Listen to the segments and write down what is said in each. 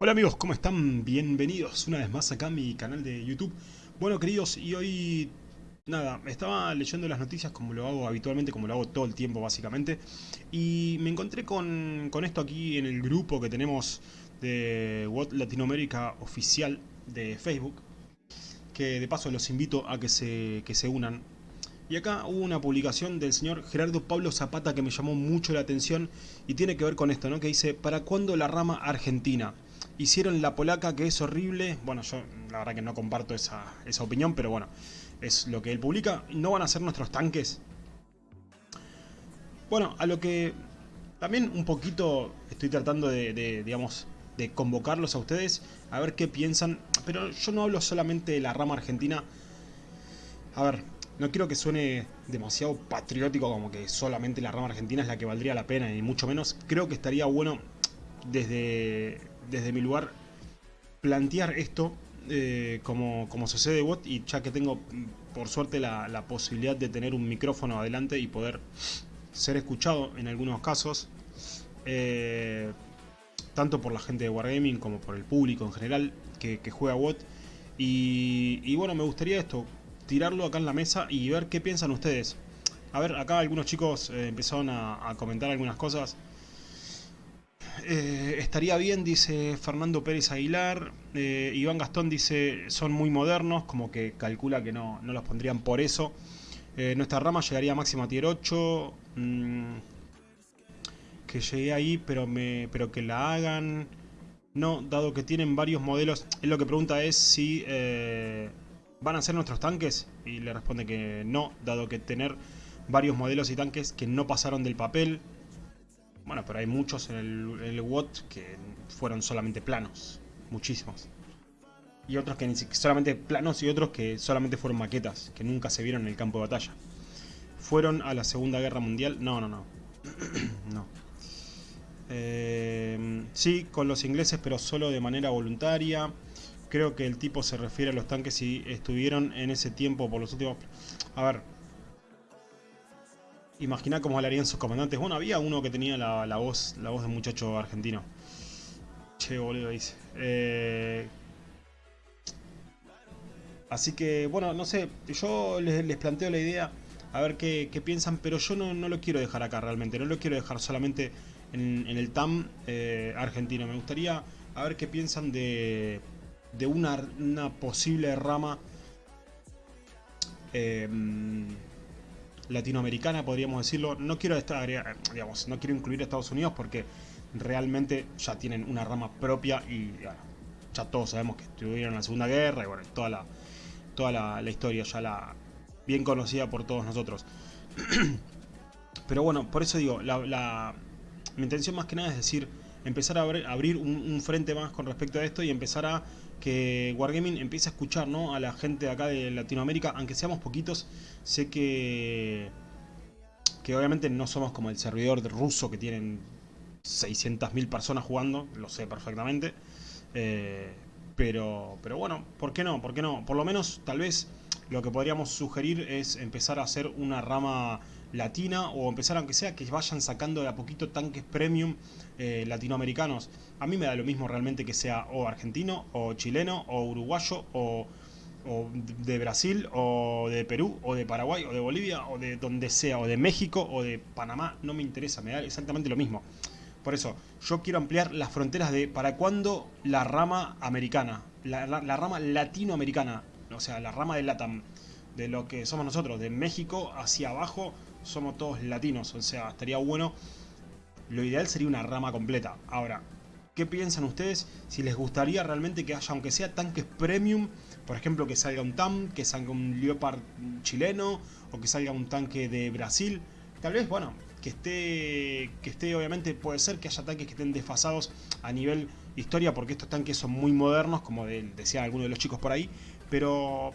Hola amigos, ¿cómo están? Bienvenidos una vez más acá a mi canal de YouTube. Bueno queridos, y hoy... Nada, estaba leyendo las noticias como lo hago habitualmente, como lo hago todo el tiempo básicamente. Y me encontré con, con esto aquí en el grupo que tenemos de What Latinoamérica Oficial de Facebook. Que de paso los invito a que se, que se unan. Y acá hubo una publicación del señor Gerardo Pablo Zapata que me llamó mucho la atención y tiene que ver con esto, ¿no? Que dice, ¿para cuándo la rama argentina? Hicieron la polaca que es horrible. Bueno, yo la verdad que no comparto esa, esa opinión, pero bueno, es lo que él publica. ¿No van a ser nuestros tanques? Bueno, a lo que también un poquito estoy tratando de, de, digamos, de convocarlos a ustedes a ver qué piensan. Pero yo no hablo solamente de la rama argentina. A ver, no quiero que suene demasiado patriótico como que solamente la rama argentina es la que valdría la pena, y mucho menos. Creo que estaría bueno desde desde mi lugar, plantear esto eh, como, como sucede bot y ya que tengo por suerte la, posibilidad de tener un micrófono adelante y poder ser escuchado en algunos casos, eh, tanto por la gente de Wargaming como por el público en general que, juega bot. Y, bueno, me gustaría esto, tirarlo acá en la mesa y ver qué piensan ustedes. A ver, acá algunos chicos eh, empezaron a comentar algunas cosas. Eh, estaría bien, dice Fernando Pérez Aguilar. Eh, Iván Gastón dice, son muy modernos, como que calcula que no, no los pondrían por eso. Eh, nuestra rama llegaría máximo a tier 8. Mm, que llegue ahí, pero, me, pero que la hagan. No, dado que tienen varios modelos. Él lo que pregunta es si van a ser nuestros tanques. Y le responde que no, dado que tener varios modelos y tanques que no pasaron del papel bueno, pero hay muchos en el, WOT que fueron solamente planos. Muchísimos. Y otros que solamente planos y otros que solamente fueron maquetas, que nunca se vieron en el campo de batalla. ¿Fueron a la Segunda Guerra Mundial? No, no, no. no. Eh, sí, con los ingleses, pero solo de manera voluntaria. Creo que el tipo se refiere a los tanques y estuvieron en ese tiempo por los últimos... A ver, Imagina cómo hablarían sus comandantes. Bueno, había uno que tenía la, voz la voz de muchacho argentino. Che, boludo, dice. Eh, así que, bueno, no sé. Yo les, planteo la idea. A ver qué, piensan. Pero yo no, lo quiero dejar acá realmente. No lo quiero dejar solamente en, el TAM eh, argentino. Me gustaría a ver qué piensan de, de una, una posible rama... Eh, latinoamericana, podríamos decirlo. No quiero, estar, digamos, no quiero incluir a Estados Unidos porque realmente ya tienen una rama propia y ya todos sabemos que estuvieron en la Segunda Guerra y bueno, toda la, toda la, historia ya la bien conocida por todos nosotros. Pero bueno, por eso digo, la, mi intención más que nada es decir, empezar a abrir, un, frente más con respecto a esto y empezar a que Wargaming empiece a escuchar ¿no? a la gente de acá de Latinoamérica, aunque seamos poquitos, sé que, que obviamente no somos como el servidor ruso que tienen 600.000 personas jugando, lo sé perfectamente, eh, pero, pero bueno, ¿por qué no? ¿Por qué no? Por lo menos, tal vez, lo que podríamos sugerir es empezar a hacer una rama latina o empezar aunque sea que vayan sacando de a poquito tanques premium eh, latinoamericanos. A mí me da lo mismo realmente que sea o argentino o chileno o uruguayo o, de Brasil o de Perú o de Paraguay o de Bolivia o de donde sea o de México o de Panamá. No me interesa, me da exactamente lo mismo. Por eso, yo quiero ampliar las fronteras de para cuándo la rama americana, la, la rama latinoamericana, o sea, la rama de LATAM, de lo que somos nosotros, de México hacia abajo, somos todos latinos, o sea, estaría bueno. Lo ideal sería una rama completa. Ahora, ¿qué piensan ustedes si les gustaría realmente que haya, aunque sea tanques premium, por ejemplo, que salga un TAM, que salga un Leopard chileno, o que salga un tanque de Brasil? Tal vez, bueno, que esté, que esté obviamente, puede ser que haya tanques que estén desfasados a nivel historia, porque estos tanques son muy modernos, como decían algunos de los chicos por ahí, pero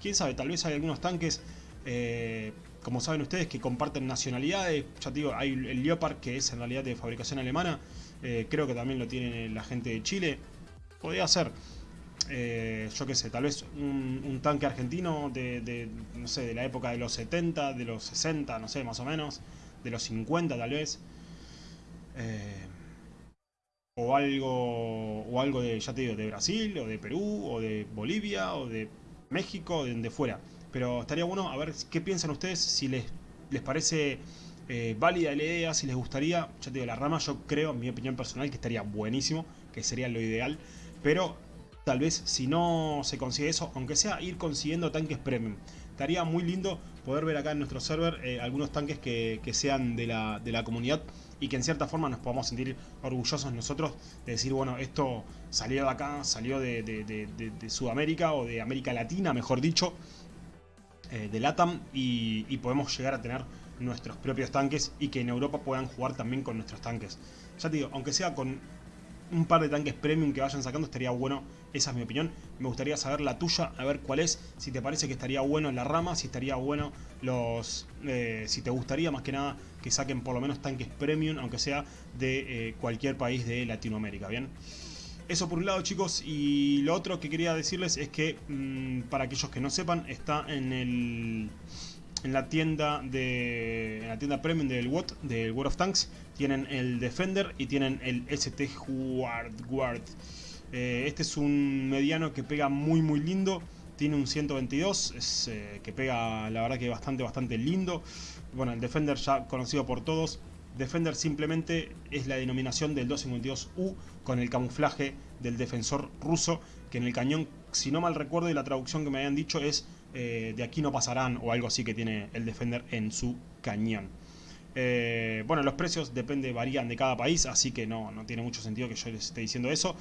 quién sabe, tal vez hay algunos tanques eh, como saben ustedes, que comparten nacionalidades. Ya te digo, hay el Leopard, que es en realidad de fabricación alemana. Eh, creo que también lo tiene la gente de Chile. Podría ser, eh, yo qué sé, tal vez un, tanque argentino de, no sé, de la época de los 70, de los 60, no sé, más o menos. De los 50 tal vez. Eh, o algo, o algo de, ya te digo, de Brasil, o de Perú, o de Bolivia, o de México, o de donde fuera. Pero estaría bueno a ver qué piensan ustedes, si les, les parece eh, válida la idea, si les gustaría, ya te digo, la rama yo creo, en mi opinión personal, que estaría buenísimo, que sería lo ideal, pero tal vez si no se consigue eso, aunque sea ir consiguiendo tanques premium. Estaría muy lindo poder ver acá en nuestro server eh, algunos tanques que, sean de la, de la, comunidad y que en cierta forma nos podamos sentir orgullosos nosotros de decir, bueno, esto salió de acá, salió de, Sudamérica o de América Latina, mejor dicho, eh, de LATAM y, podemos llegar a tener nuestros propios tanques y que en Europa puedan jugar también con nuestros tanques. Ya te digo, aunque sea con un par de tanques premium que vayan sacando estaría bueno, esa es mi opinión. Me gustaría saber la tuya, a ver cuál es, si te parece que estaría bueno en la rama, si estaría bueno los... Eh, si te gustaría más que nada que saquen por lo menos tanques premium, aunque sea de eh, cualquier país de Latinoamérica, ¿bien? Eso por un lado chicos, y lo otro que quería decirles es que, mm, para aquellos que no sepan, está en el en la tienda de en la tienda premium del WOT, del World of Tanks, tienen el Defender y tienen el ST Guard. Guard. Eh, este es un mediano que pega muy muy lindo, tiene un 122, es, eh, que pega la verdad que bastante bastante lindo. Bueno, el Defender ya conocido por todos, Defender simplemente es la denominación del 252U con el camuflaje del defensor ruso, que en el cañón, si no mal recuerdo y la traducción que me habían dicho es eh, de aquí no pasarán o algo así que tiene el Defender en su cañón. Eh, bueno, los precios depende, varían de cada país, así que no, no tiene mucho sentido que yo les esté diciendo eso.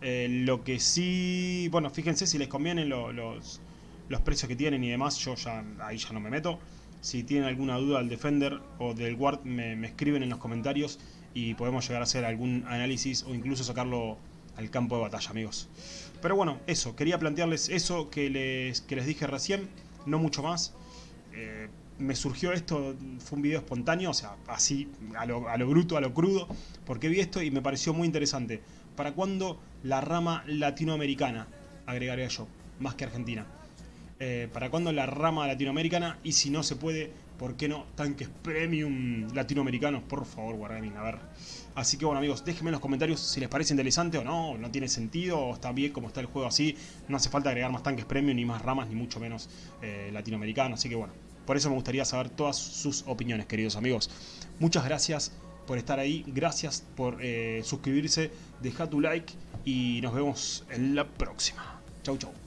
Eh, lo que sí, bueno, fíjense si les convienen los, los precios que tienen y demás, yo ya ahí ya no me meto. Si tienen alguna duda del Defender o del Guard, me, escriben en los comentarios y podemos llegar a hacer algún análisis o incluso sacarlo al campo de batalla, amigos. Pero bueno, eso, quería plantearles eso que les, les dije recién, no mucho más. Eh, me surgió esto, fue un video espontáneo, o sea, así, a lo, a lo, bruto, a lo crudo, porque vi esto y me pareció muy interesante. ¿Para cuándo la rama latinoamericana? Agregaría yo, más que Argentina. Eh, ¿Para cuándo la rama latinoamericana? Y si no se puede, ¿por qué no tanques premium latinoamericanos? Por favor, Wargaming, a ver. Así que bueno amigos, déjenme en los comentarios si les parece interesante o no, no tiene sentido, o está bien como está el juego así. No hace falta agregar más tanques premium, ni más ramas, ni mucho menos eh, latinoamericanos. Así que bueno, por eso me gustaría saber todas sus opiniones, queridos amigos. Muchas gracias por estar ahí, gracias por eh, suscribirse, deja tu like y nos vemos en la próxima. Chau, chau.